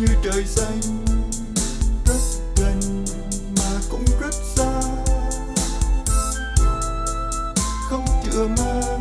Như trời xanh. Rất gần mà cũng rất xa. Không chữa mang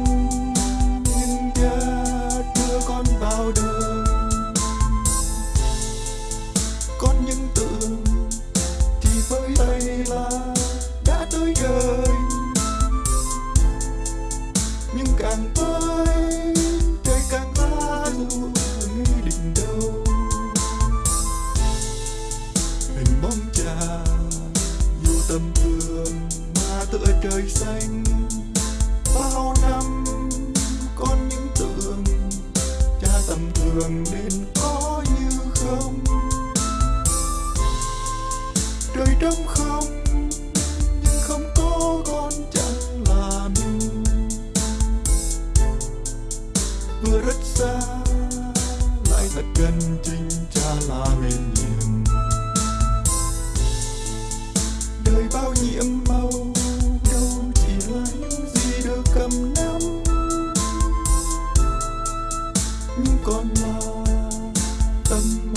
hình bóng cha dù tầm thường mà tựa trời xanh. Bao năm, con những tưởng, cha tầm thường nên có như không? Trời trong không? Bao nhiễm màu, đâu chỉ là những gì được cầm nắm. Nhưng còn là tâm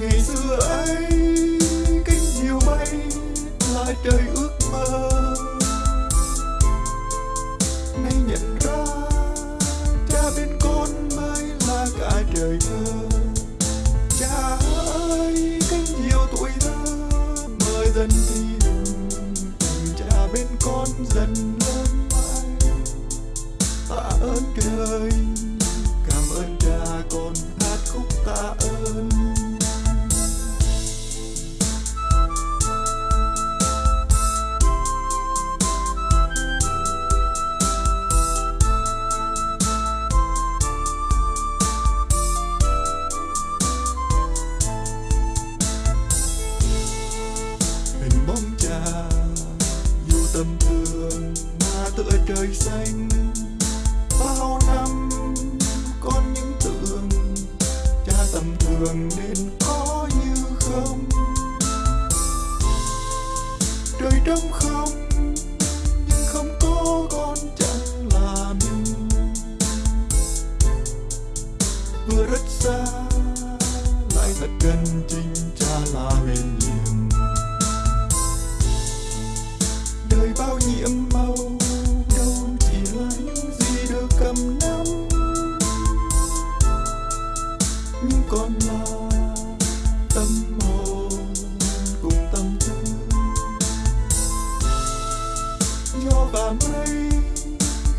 ngày xưa ấy cánh diều bay là trời ước mơ. Nay nhận ra, cha bên con mới là cả trời thơ. Cha ơi cánh diều tuổi thơ, mời dần thì cha bên con dần lớn mãi. Tạ ơn trời cảm ơn cha con, hát khúc tạ ơn. Trời bao năm con những tưởng cha tầm thường nên có như không? Trời trong không, nhưng không có con chẳng là mình vừa rất xa, lại thật gần chính con lo là tâm hồn cùng tâm tư gió và mây,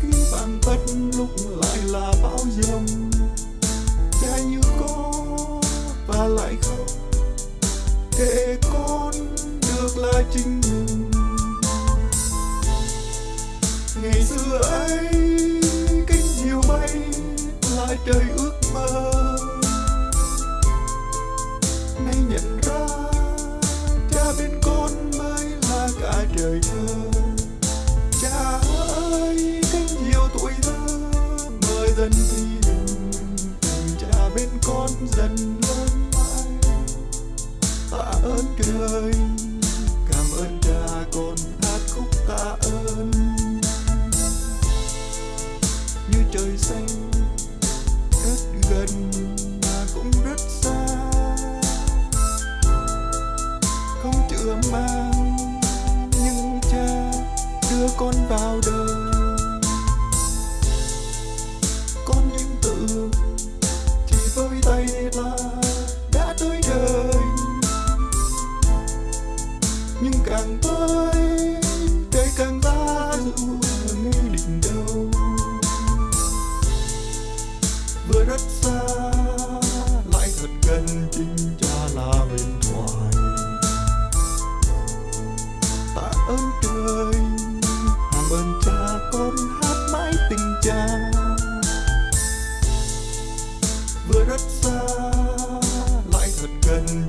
khi bạn tất lúc lại là bão giông cha như có và lại không. Để con được là chính mình. Ngày xưa ấy cánh diều bay là trời ước mơ. Ơn trời. Hàng ơn cha, con hát mãi tình cha. Vừa rất xa, lại thật gần